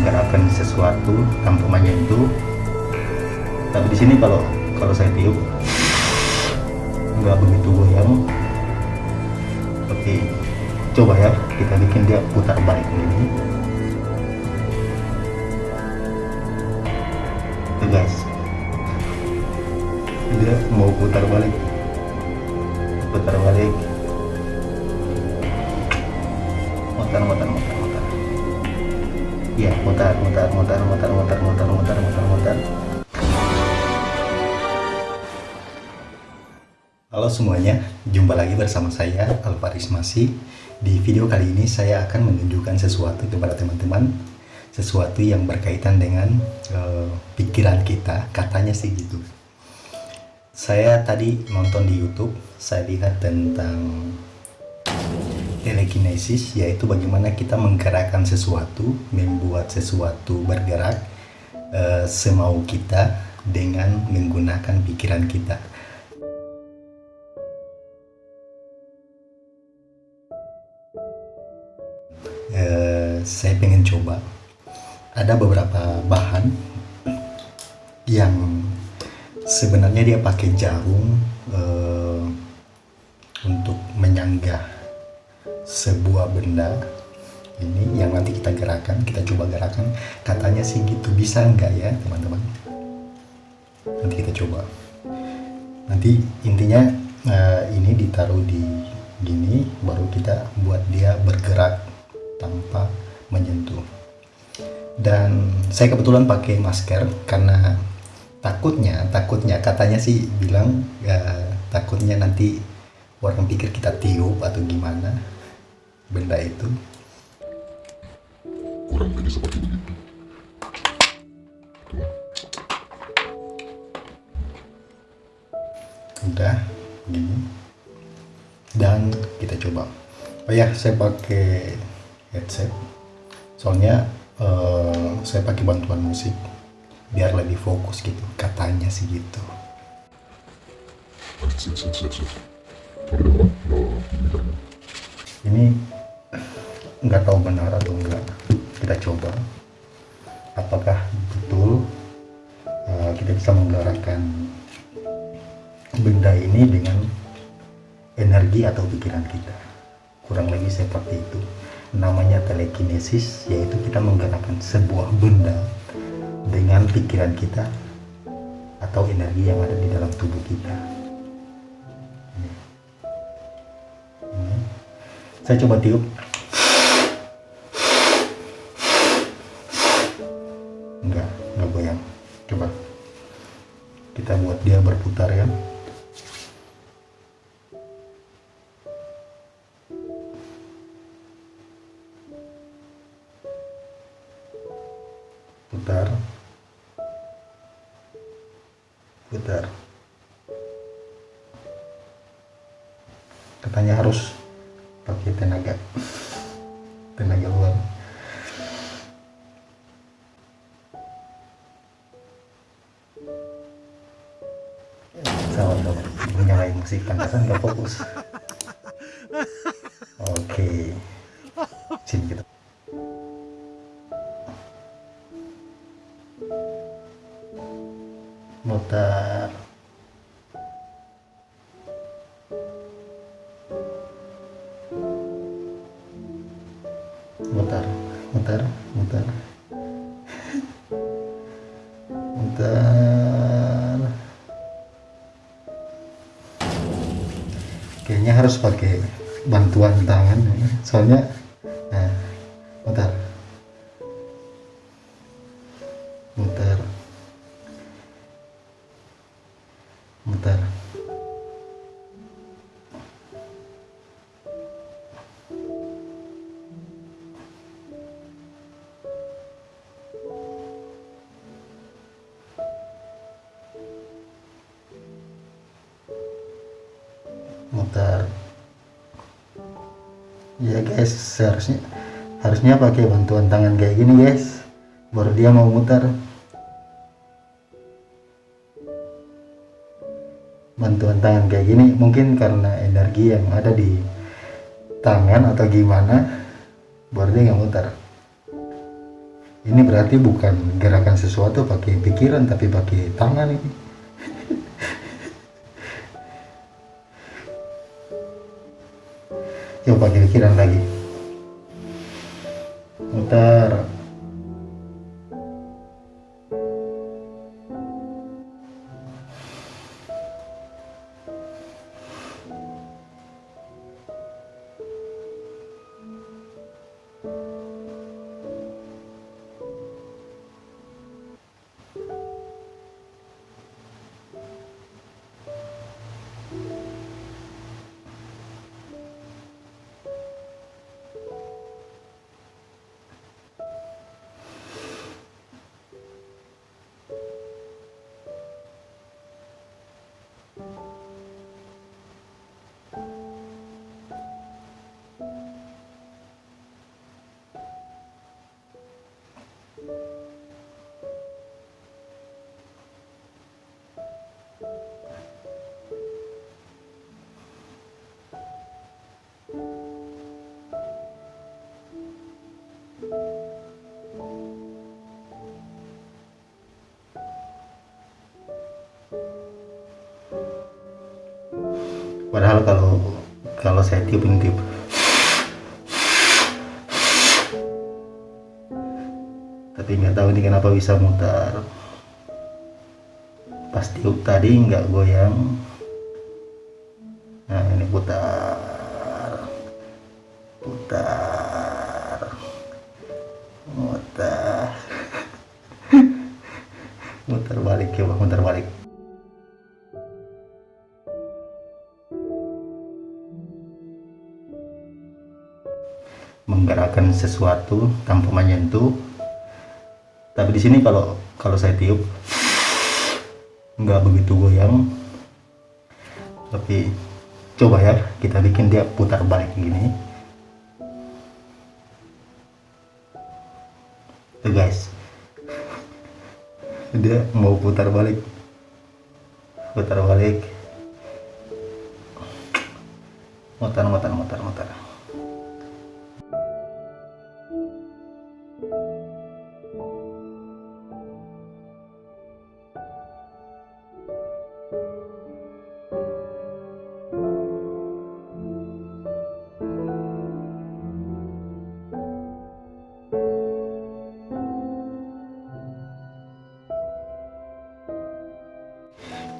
menggerakkan sesuatu tanpa menyentuh tapi di sini kalau kalau saya tiup nggak begitu goyang. Oke coba ya kita bikin dia putar balik ini. Guys dia mau putar balik. Putar balik. Mutar mutar mutar iya mutar mutar mutar mutar mutar mutar mutar mutar mutar Halo semuanya, jumpa lagi bersama saya Alvaris Masih. Di video kali ini saya akan menunjukkan sesuatu kepada teman-teman, sesuatu yang berkaitan dengan uh, pikiran kita, katanya sih gitu. Saya tadi nonton di YouTube, saya lihat tentang telekinesis, yaitu bagaimana kita menggerakkan sesuatu, membuat sesuatu bergerak uh, semau kita dengan menggunakan pikiran kita. Eh, saya pengen coba. Ada beberapa bahan yang sebenarnya dia pakai jarum eh, untuk menyanggah sebuah benda ini yang nanti kita gerakan kita coba gerakan. Katanya sih gitu bisa enggak ya teman-teman? Nanti kita coba. Nanti intinya uh, ini ditaruh di gini baru kita buat dia bergerak tanpa menyentuh. Dan saya kebetulan pakai masker karena takutnya takutnya katanya sih bilang ya, takutnya nanti orang pikir kita tiup atau gimana benda itu. Kurang lebih seperti begitu udah gini. Dan kita coba. Oh ya saya pakai headset. Soalnya uh, saya pakai bantuan musik. Biar lebih fokus gitu katanya sih gitu. Ini nggak tahu benar atau enggak kita coba. Apakah betul uh, kita bisa menggerakkan benda ini dengan energi atau pikiran kita? Kurang lebih seperti itu. Namanya telekinesis yaitu kita menggerakkan sebuah benda dengan pikiran kita atau energi yang ada di dalam tubuh kita. Saya coba tiup kita buat dia berputar ya putar. Putar. Katanya harus pakai tenaga. Tenaga luar sih karena nggak fokus oke okay. sini kita mutar kayaknya harus pakai bantuan tangan. Soalnya ya guys seharusnya harusnya pakai bantuan tangan kayak gini guys. Baru dia mau mutar bantuan tangan kayak gini mungkin karena energi yang ada di tangan atau gimana baru dia nggak mutar ini berarti bukan gerakan sesuatu pakai pikiran tapi pakai tangan ini coba kiri kiri lagi. Muter. Padahal kalau kalau saya tiup ini tiup tapi nggak tahu ini kenapa bisa mutar. Pas tiup tadi nggak goyang. Nah ini putar. Putar. Mutar. Mutar balik coba mutar balik menggerakkan sesuatu tanpa menyentuh. Tapi di sini kalau kalau saya tiup nggak begitu goyang. Tapi coba ya kita bikin dia putar balik gini. Tuh guys. Dia mau putar balik. Putar balik. Mutar mutar mutar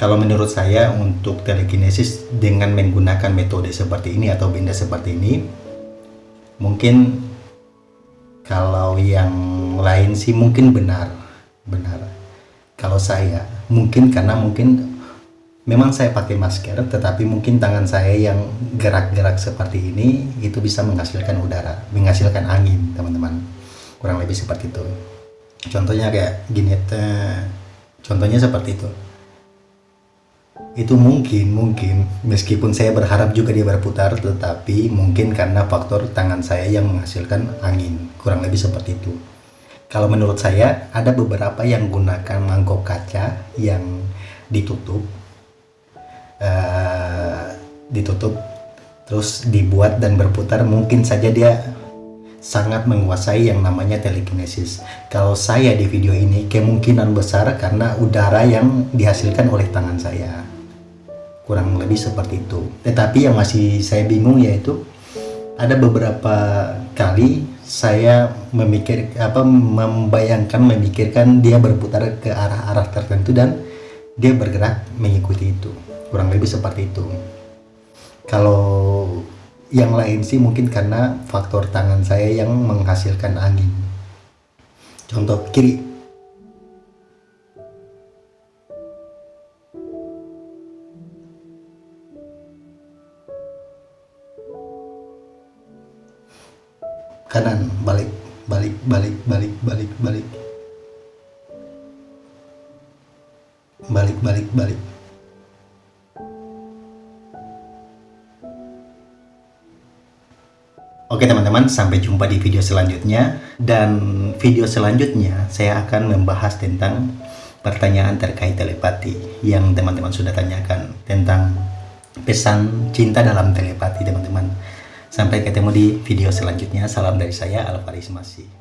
Kalau menurut saya untuk telekinesis dengan menggunakan metode seperti ini atau benda seperti ini mungkin kalau yang lain sih mungkin benar benar. Kalau saya mungkin karena mungkin memang saya pakai masker tetapi mungkin tangan saya yang gerak-gerak seperti ini itu bisa menghasilkan udara menghasilkan angin teman-teman. Kurang lebih seperti itu. Contohnya kayak gini contohnya seperti itu itu mungkin mungkin. Meskipun saya berharap juga dia berputar tetapi mungkin karena faktor tangan saya yang menghasilkan angin. Kurang lebih seperti itu. Kalau menurut saya ada beberapa yang gunakan mangkok kaca yang ditutup. Uh, ditutup terus dibuat dan berputar. Mungkin saja dia sangat menguasai yang namanya telekinesis. Kalau saya di video ini kemungkinan besar karena udara yang dihasilkan oleh tangan saya. Kurang lebih seperti itu. Tetapi yang masih saya bingung yaitu ada beberapa kali saya memikir apa membayangkan memikirkan dia berputar ke arah-arah tertentu dan dia bergerak mengikuti itu. Kurang lebih seperti itu. Kalau yang lain sih mungkin karena faktor tangan saya yang menghasilkan angin. Contoh kiri. Kanan balik balik balik balik balik balik. Balik balik balik Oke teman-teman, sampai jumpa di video selanjutnya. Dan video selanjutnya saya akan membahas tentang pertanyaan terkait telepati yang teman-teman sudah tanyakan tentang pesan cinta dalam telepati teman-teman. Sampai ketemu di video selanjutnya. Salam dari saya, Alvaris Masih.